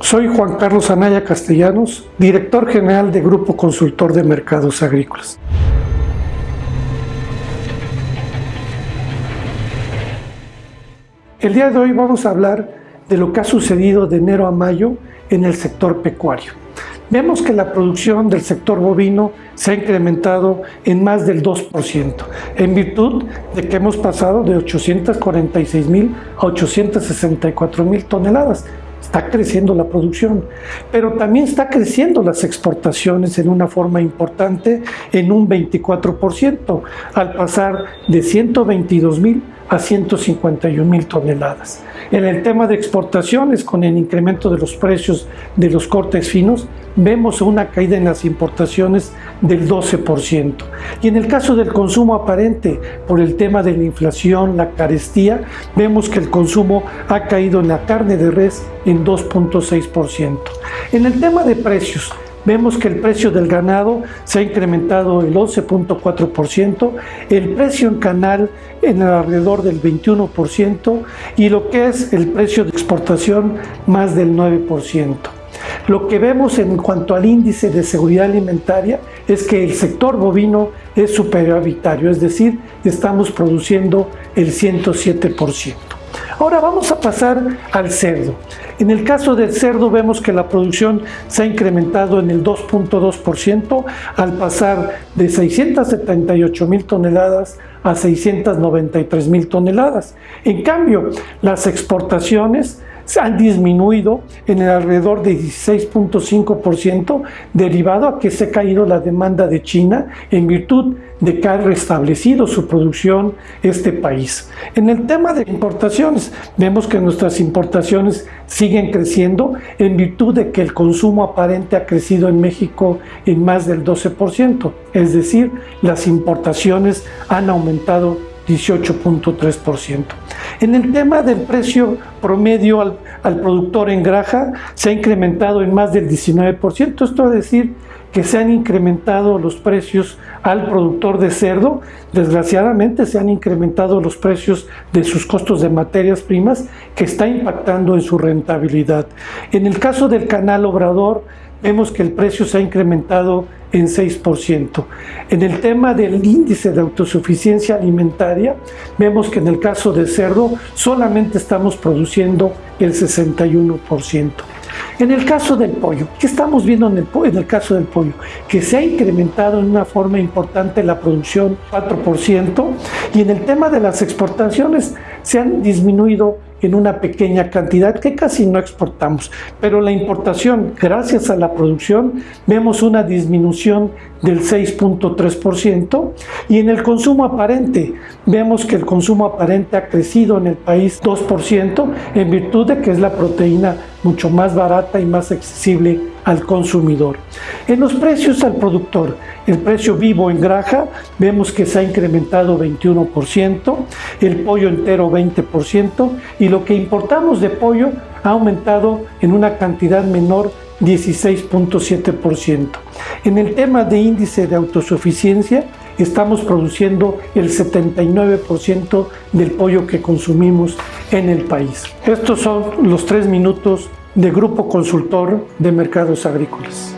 Soy Juan Carlos Anaya Castellanos, director general de Grupo Consultor de Mercados Agrícolas. El día de hoy vamos a hablar de lo que ha sucedido de enero a mayo en el sector pecuario. Vemos que la producción del sector bovino se ha incrementado en más del 2%, en virtud de que hemos pasado de 846 mil a 864 mil toneladas. Está creciendo la producción, pero también está creciendo las exportaciones en una forma importante en un 24%, al pasar de 122 mil a 151 mil toneladas. En el tema de exportaciones, con el incremento de los precios de los cortes finos, vemos una caída en las importaciones del 12%. Y en el caso del consumo aparente, por el tema de la inflación, la carestía, vemos que el consumo ha caído en la carne de res en 2.6%. En el tema de precios, vemos que el precio del ganado se ha incrementado el 11.4%, el precio en canal en alrededor del 21% y lo que es el precio de exportación más del 9%. Lo que vemos en cuanto al índice de seguridad alimentaria es que el sector bovino es superavitario, es decir, estamos produciendo el 107%. Ahora vamos a pasar al cerdo. En el caso del cerdo vemos que la producción se ha incrementado en el 2.2% al pasar de 678 mil toneladas a 693 mil toneladas. En cambio, las exportaciones han disminuido en el alrededor de 16.5% derivado a que se ha caído la demanda de China en virtud de que ha restablecido su producción este país. En el tema de importaciones, vemos que nuestras importaciones siguen creciendo en virtud de que el consumo aparente ha crecido en México en más del 12%, es decir, las importaciones han aumentado 18.3%. En el tema del precio promedio al, al, productor en graja se ha incrementado en más del 19%, esto es decir que se han incrementado los precios al productor de cerdo, desgraciadamente se han incrementado los precios de sus costos de materias primas que está impactando en su rentabilidad. En el caso del canal Obrador, vemos que el precio se ha incrementado en 6%. En el tema del índice de autosuficiencia alimentaria, vemos que en el caso de cerdo solamente estamos produciendo el 61%. En el caso del pollo, ¿qué estamos viendo en el, en el caso del pollo? Que se ha incrementado en una forma importante la producción 4% y en el tema de las exportaciones se han disminuido en una pequeña cantidad que casi no exportamos, pero la importación, gracias a la producción, vemos una disminución del 6.3% y en el consumo aparente, vemos que el consumo aparente ha crecido en el país 2% en virtud de que es la proteína mucho más barata y más accesible al consumidor. En los precios al productor, el precio vivo en graja, vemos que se ha incrementado 21%, el pollo entero 20% y lo que importamos de pollo ha aumentado en una cantidad menor 16.7%. En el tema de índice de autosuficiencia, estamos produciendo el 79% del pollo que consumimos en el país. Estos son los tres minutos de Grupo Consultor de Mercados Agrícolas.